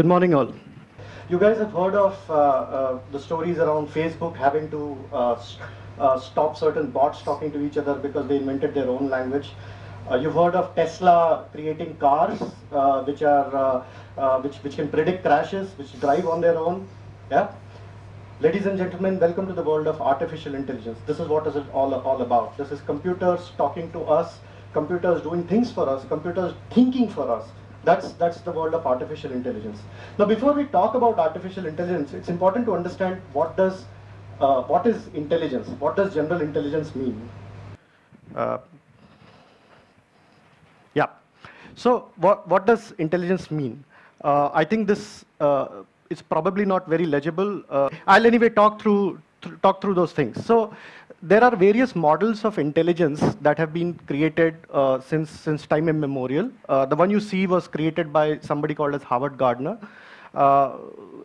Good morning, all. You guys have heard of uh, uh, the stories around Facebook having to uh, uh, stop certain bots talking to each other because they invented their own language. Uh, you've heard of Tesla creating cars uh, which are which which can predict crashes, which drive on their own. Yeah. Ladies and gentlemen, welcome to the world of artificial intelligence. This is what is it all, all about. This is computers talking to us, computers doing things for us, computers thinking for us. That's, that's the world of artificial intelligence. Now, before we talk about artificial intelligence, it's important to understand what does, uh, what is intelligence? What does general intelligence mean? Uh, yeah. So, what, what does intelligence mean? Uh, I think this uh, is probably not very legible. Uh, I'll anyway talk through th talk through those things. So, there are various models of intelligence that have been created uh, since since time immemorial. Uh, the one you see was created by somebody called as Howard Gardner. Uh,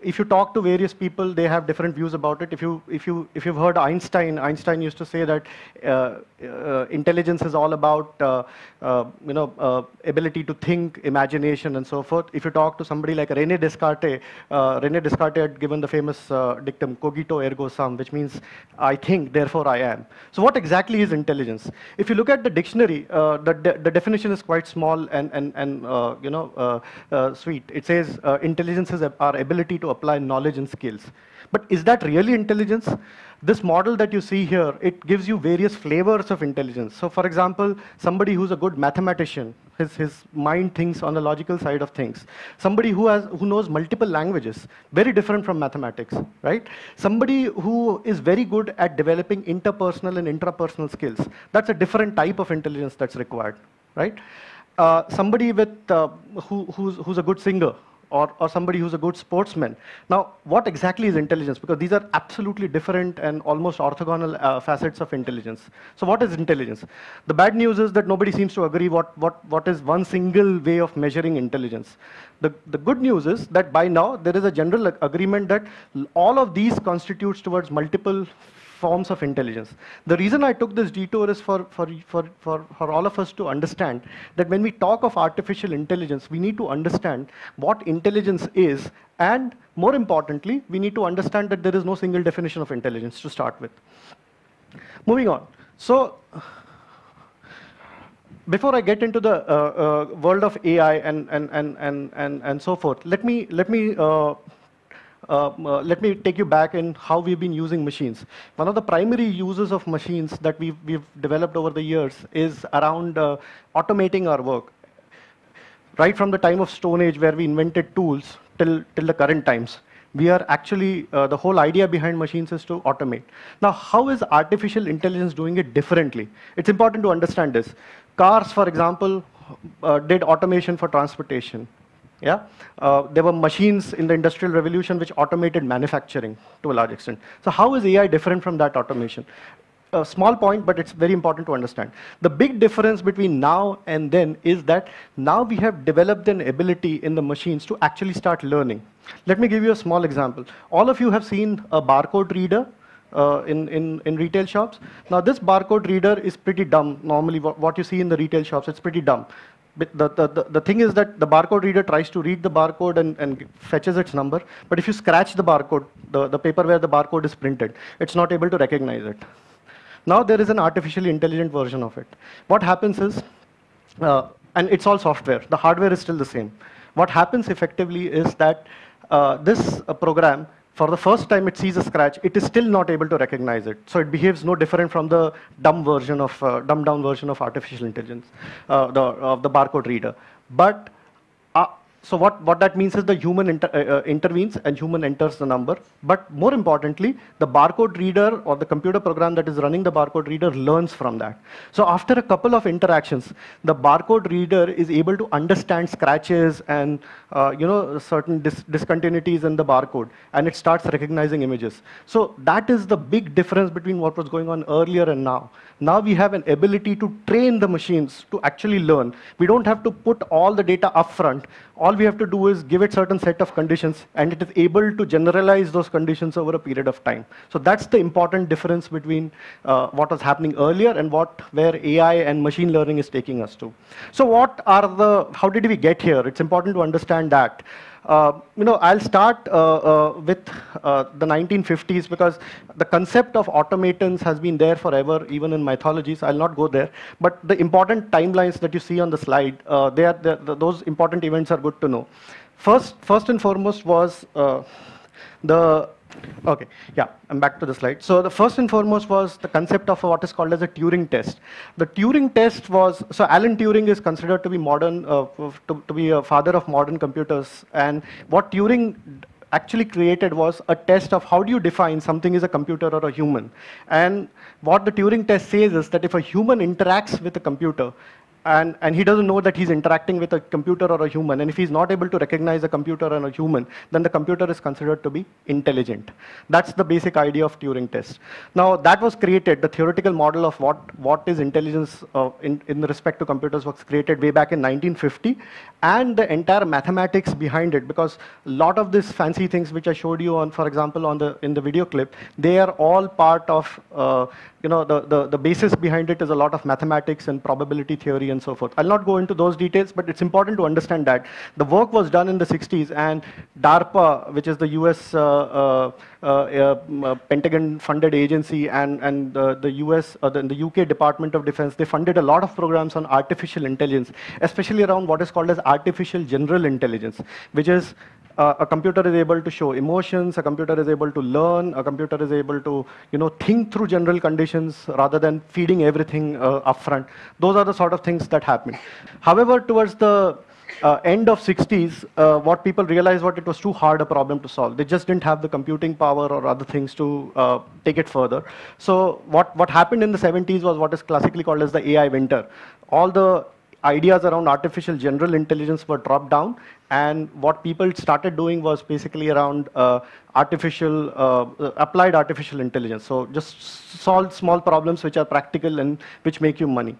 if you talk to various people, they have different views about it. If you if you if you've heard Einstein, Einstein used to say that uh, uh, intelligence is all about uh, uh you know ability to think, imagination, and so forth. If you talk to somebody like Rene Descartes, Rene Descartes had given the famous dictum "cogito ergo sum," which means I think, therefore I am. So, what exactly is intelligence? If you look at the dictionary, the de the definition is quite small and and and you know sweet. It says intelligence our ability to apply knowledge and skills. But is that really intelligence? This model that you see here, it gives you various flavors of intelligence. So for example, somebody who's a good mathematician, his, his mind thinks on the logical side of things. Somebody who, has, who knows multiple languages, very different from mathematics, right? Somebody who is very good at developing interpersonal and intrapersonal skills. That's a different type of intelligence that's required, right? Uh, somebody with, uh, who, who's, who's a good singer, or, or somebody who's a good sportsman. Now, what exactly is intelligence? Because these are absolutely different and almost orthogonal uh, facets of intelligence. So what is intelligence? The bad news is that nobody seems to agree what, what, what is one single way of measuring intelligence. The, the good news is that by now, there is a general agreement that all of these constitutes towards multiple forms of intelligence. The reason I took this detour is for, for, for, for, for all of us to understand that when we talk of artificial intelligence, we need to understand what intelligence is, and more importantly, we need to understand that there is no single definition of intelligence to start with. Moving on. So, before I get into the uh, uh, world of AI and, and, and, and, and, and so forth, let me, let me uh, uh, uh, let me take you back in how we've been using machines. One of the primary uses of machines that we've, we've developed over the years is around uh, automating our work. Right from the time of Stone Age, where we invented tools, till, till the current times, we are actually, uh, the whole idea behind machines is to automate. Now, how is artificial intelligence doing it differently? It's important to understand this. Cars, for example, uh, did automation for transportation. Yeah, uh, there were machines in the industrial revolution which automated manufacturing to a large extent. So how is AI different from that automation? A small point, but it's very important to understand. The big difference between now and then is that now we have developed an ability in the machines to actually start learning. Let me give you a small example. All of you have seen a barcode reader uh, in, in, in retail shops. Now this barcode reader is pretty dumb. Normally what, what you see in the retail shops, it's pretty dumb the, the, the, thing is that the barcode reader tries to read the barcode and, and fetches its number, but if you scratch the barcode, the, the paper where the barcode is printed, it's not able to recognize it. Now there is an artificially intelligent version of it. What happens is, uh, and it's all software, the hardware is still the same. What happens effectively is that uh, this uh, program for the first time it sees a scratch, it is still not able to recognize it. So it behaves no different from the dumb version of, uh, dumbed down version of artificial intelligence, uh, the, of the barcode reader. But so what, what that means is the human inter, uh, uh, intervenes and human enters the number. But more importantly, the barcode reader or the computer program that is running the barcode reader learns from that. So after a couple of interactions, the barcode reader is able to understand scratches and uh, you know certain dis discontinuities in the barcode, and it starts recognizing images. So that is the big difference between what was going on earlier and now. Now we have an ability to train the machines to actually learn. We don't have to put all the data upfront. All we have to do is give it certain set of conditions, and it is able to generalize those conditions over a period of time. So that's the important difference between uh, what was happening earlier and what where AI and machine learning is taking us to. So what are the, how did we get here? It's important to understand that. Uh, you know, I'll start uh, uh, with uh, the 1950s because the concept of automatons has been there forever, even in mythologies. I'll not go there. But the important timelines that you see on the slide, uh, they are those important events are good to know. First, first and foremost was uh, the Okay, yeah, I'm back to the slide. So the first and foremost was the concept of what is called as a Turing test. The Turing test was, so Alan Turing is considered to be modern, uh, to, to be a father of modern computers. And what Turing actually created was a test of how do you define something is a computer or a human. And what the Turing test says is that if a human interacts with a computer, and, and he doesn't know that he's interacting with a computer or a human. And if he's not able to recognize a computer and a human, then the computer is considered to be intelligent. That's the basic idea of Turing test. Now, that was created, the theoretical model of what, what is intelligence uh, in, in respect to computers was created way back in 1950, and the entire mathematics behind it, because a lot of these fancy things which I showed you on, for example, on the, in the video clip, they are all part of uh, you know, the, the, the basis behind it is a lot of mathematics and probability theory so forth. I'll not go into those details, but it's important to understand that the work was done in the 60s, and DARPA, which is the US uh, uh, uh, uh Pentagon-funded agency, and, and the US, the, the UK Department of Defense, they funded a lot of programs on artificial intelligence, especially around what is called as artificial general intelligence, which is uh, a computer is able to show emotions, a computer is able to learn, a computer is able to you know, think through general conditions rather than feeding everything uh, upfront. Those are the sort of things that happen. However, towards the uh, end of 60s, uh, what people realized what it was too hard a problem to solve. They just didn't have the computing power or other things to uh, take it further. So what, what happened in the 70s was what is classically called as the AI winter. All the ideas around artificial general intelligence were dropped down, and what people started doing was basically around uh, artificial, uh, applied artificial intelligence. So just solve small problems which are practical and which make you money.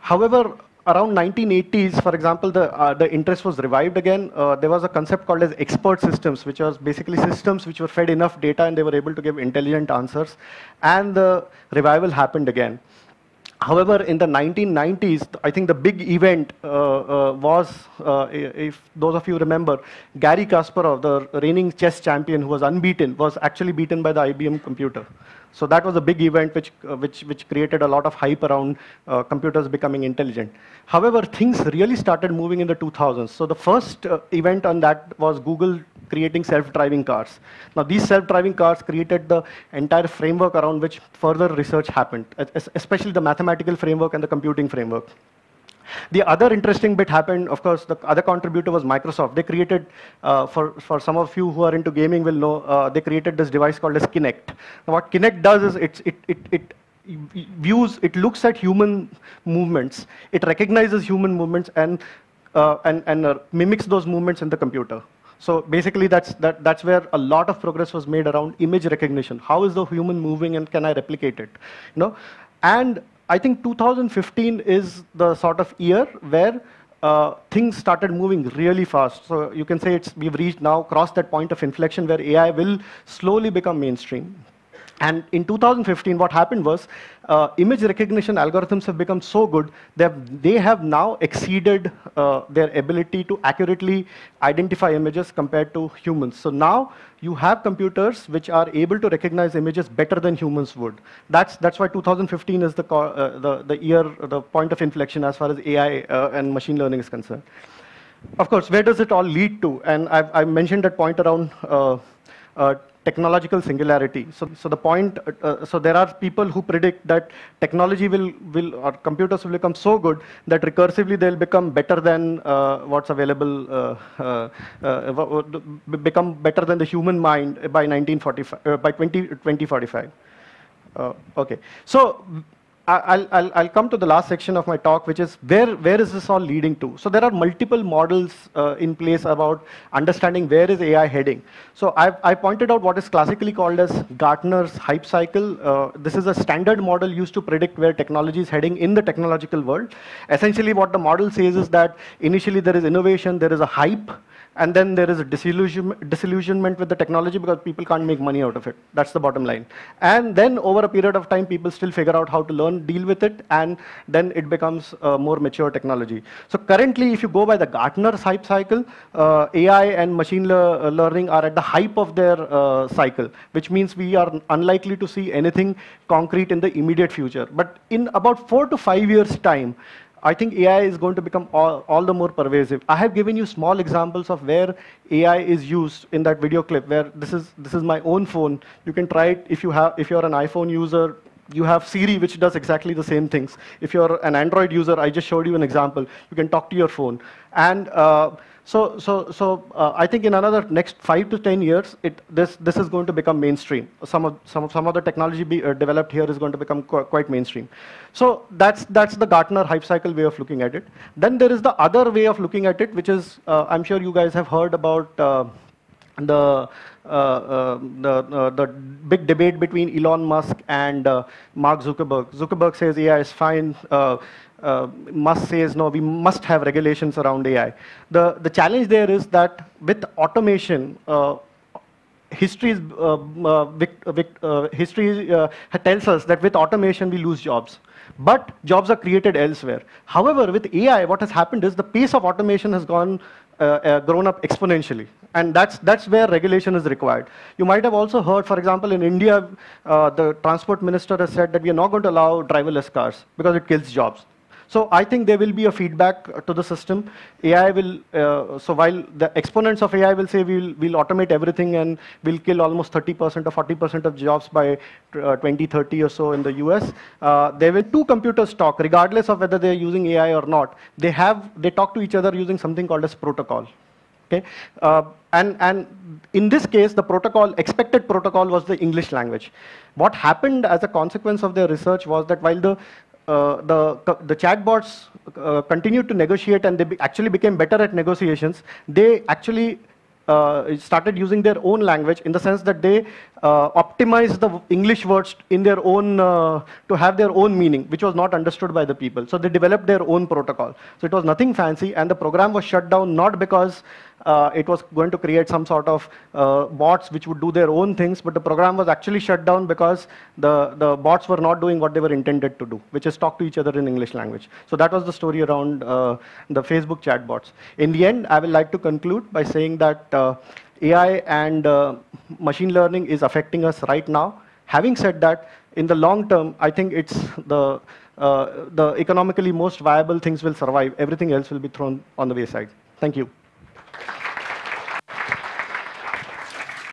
However, around 1980s, for example, the, uh, the interest was revived again. Uh, there was a concept called as expert systems, which was basically systems which were fed enough data and they were able to give intelligent answers. And the revival happened again. However, in the 1990s, I think the big event uh, uh, was, uh, if those of you remember, Garry Kasparov, the reigning chess champion who was unbeaten, was actually beaten by the IBM computer. So that was a big event which, uh, which, which created a lot of hype around uh, computers becoming intelligent. However, things really started moving in the 2000s. So the first uh, event on that was Google creating self-driving cars. Now these self-driving cars created the entire framework around which further research happened, especially the mathematical framework and the computing framework. The other interesting bit happened, of course, the other contributor was Microsoft. They created, uh, for, for some of you who are into gaming will know, uh, they created this device called as Kinect. Now, what Kinect does is it, it, it, it views, it looks at human movements, it recognizes human movements and, uh, and, and uh, mimics those movements in the computer. So basically, that's, that, that's where a lot of progress was made around image recognition. How is the human moving and can I replicate it? You know? And I think 2015 is the sort of year where uh, things started moving really fast. So you can say it's, we've reached now, crossed that point of inflection where AI will slowly become mainstream. And in 2015, what happened was uh, image recognition algorithms have become so good that they have now exceeded uh, their ability to accurately identify images compared to humans. So now you have computers which are able to recognize images better than humans would. That's, that's why 2015 is the, uh, the, the year, the point of inflection as far as AI uh, and machine learning is concerned. Of course, where does it all lead to? And I've, I mentioned that point around uh, uh, technological singularity. So, so the point, uh, uh, so there are people who predict that technology will, will, or computers will become so good that recursively they'll become better than uh, what's available, uh, uh, uh, become better than the human mind by 1945, by 20, 2045. okay, so I'll, I'll, I'll, come to the last section of my talk, which is where, where is this all leading to? So there are multiple models uh, in place about understanding where is AI heading. So I've, I pointed out what is classically called as Gartner's hype cycle. Uh, this is a standard model used to predict where technology is heading in the technological world. Essentially what the model says is that initially there is innovation, there is a hype, and then there is a disillusion, disillusionment with the technology because people can't make money out of it. That's the bottom line. And then over a period of time, people still figure out how to learn, deal with it, and then it becomes a more mature technology. So currently, if you go by the Gartner's hype cycle, uh, AI and machine le uh, learning are at the hype of their uh, cycle, which means we are unlikely to see anything concrete in the immediate future. But in about four to five years' time, I think AI is going to become all, all, the more pervasive. I have given you small examples of where AI is used in that video clip, where this is, this is my own phone. You can try it if, you have, if you're an iPhone user, you have Siri, which does exactly the same things. If you're an Android user, I just showed you an example. You can talk to your phone. And uh, so, so, so uh, I think in another next five to 10 years, it, this, this is going to become mainstream. Some of, some, some of the technology be, uh, developed here is going to become qu quite mainstream. So that's, that's the Gartner hype cycle way of looking at it. Then there is the other way of looking at it, which is, uh, I'm sure you guys have heard about uh, the, uh, uh, the, uh, the big debate between Elon Musk and Mark Zuckerberg. Zuckerberg says AI is fine. Musk says, no, we must have regulations around AI. The, the challenge there is that with automation, history, uh, uh, uh, history tells us that with automation we lose jobs. But jobs are created elsewhere. However, with AI, what has happened is the pace of automation has gone uh, uh, grown up exponentially. And that's, that's where regulation is required. You might have also heard, for example, in India, uh, the transport minister has said that we are not going to allow driverless cars because it kills jobs. So I think there will be a feedback to the system. AI will, uh, so while the exponents of AI will say we'll, we'll automate everything and we'll kill almost 30% or 40% of jobs by uh, 2030 or so in the US, uh, there will two computers talk, regardless of whether they're using AI or not. They have, they talk to each other using something called as protocol. Okay? Uh, and, and in this case, the protocol, expected protocol was the English language. What happened as a consequence of their research was that while the uh, the, the chatbots uh, continued to negotiate and they be actually became better at negotiations, they actually uh, started using their own language in the sense that they uh, optimized the English words in their own, uh, to have their own meaning, which was not understood by the people. So they developed their own protocol. So it was nothing fancy, and the program was shut down not because uh, it was going to create some sort of uh, bots which would do their own things, but the program was actually shut down because the, the bots were not doing what they were intended to do, which is talk to each other in English language. So that was the story around uh, the Facebook chatbots. In the end, I would like to conclude by saying that uh, AI and uh, machine learning is affecting us right now. Having said that, in the long term, I think it's the, uh, the economically most viable things will survive. Everything else will be thrown on the wayside. Thank you.